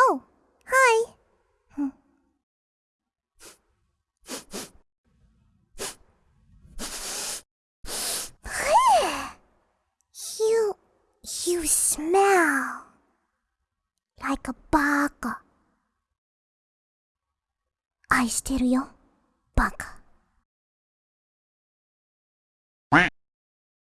Oh, hi. you, you smell like a baka. 愛してるよ、バカ。